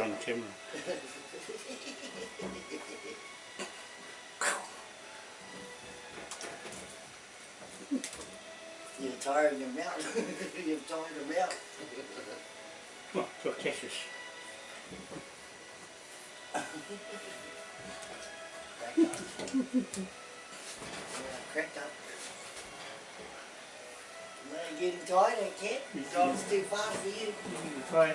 on camera. You're tiring him out. You've tired him out. Come on, go. Crack. Yeah, cracked up. You're getting tired, I can't. Drive's too fast for you. You try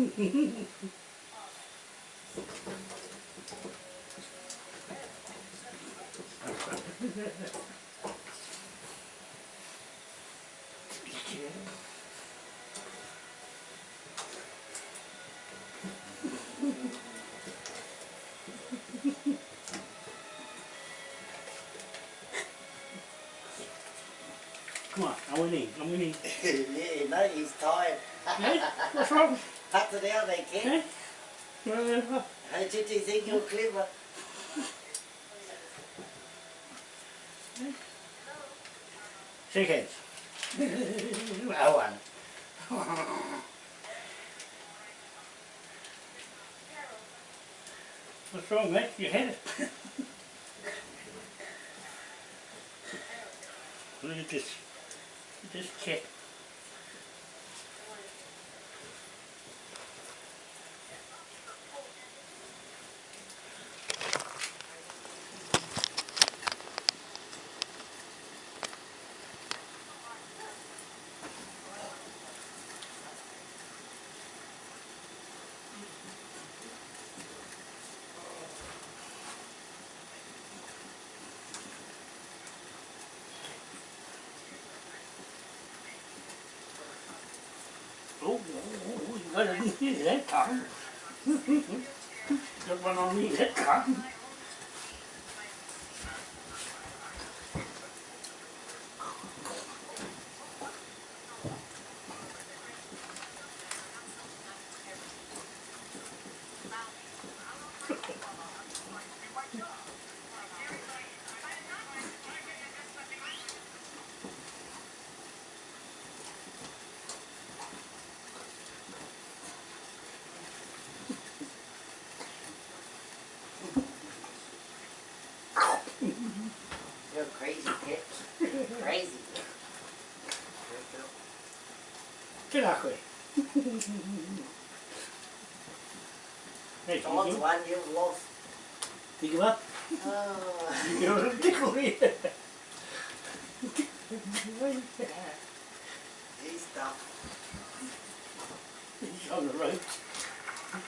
Come on, I'm winning, I'm winning. yeah, no, he's tired. Hey, what's wrong? Cut it out, they can. Hey? Uh, How did you think you're clever? shake hands. I won. What's wrong, mate? You had it. Look at this. This cat. Oh, oh, oh, you got a knee that time. Got one on me that Quick. Hey, Someone's you, won, you've lost. you give up? Oh. You know, tickle me. He's tough. He's on the ropes.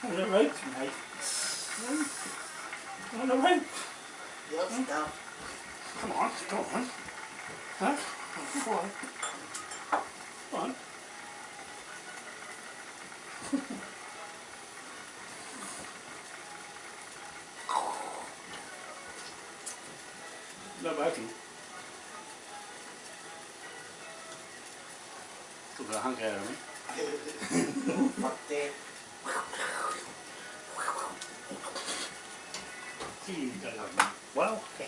On the ropes, mate. On the ropes. You're tough. Come on, come on. Huh? Come on. Come on. là bác chị. Tụi là hăng kè rồi mấy. Mặt tè chỉ là quá ok.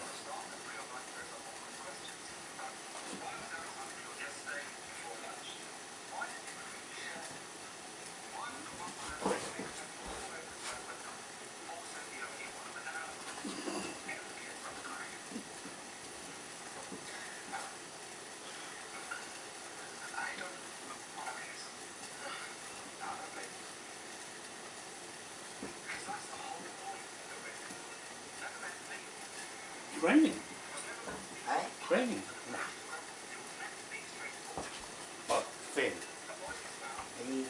raining. Eh? Raining. Nah. What? Finn. He,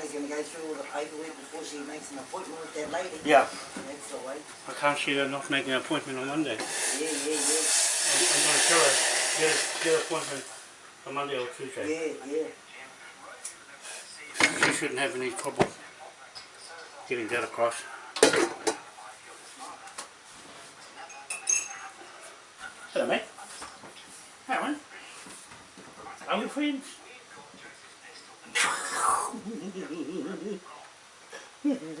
Tiger's going to go through all the paperwork before she makes an appointment with that lady. Yeah. That's the way. I can't see her not making an appointment on Monday. Yeah, yeah, yeah. I'm, I'm going to tell her get a, get an appointment on Monday or Tuesday. Yeah, yeah. She shouldn't have any trouble getting that across. Hello, mate. How are Are we friends? Hey?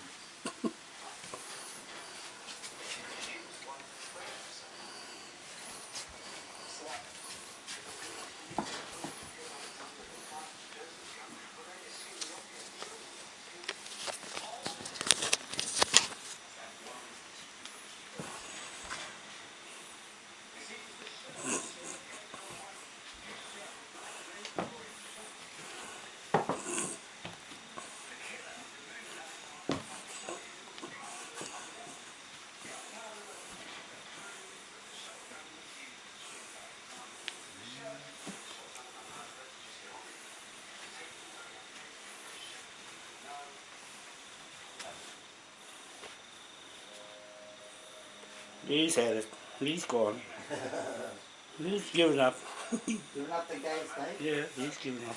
He's had it. He's gone. He's given up. You're not the guy's name? Yeah, he's given up.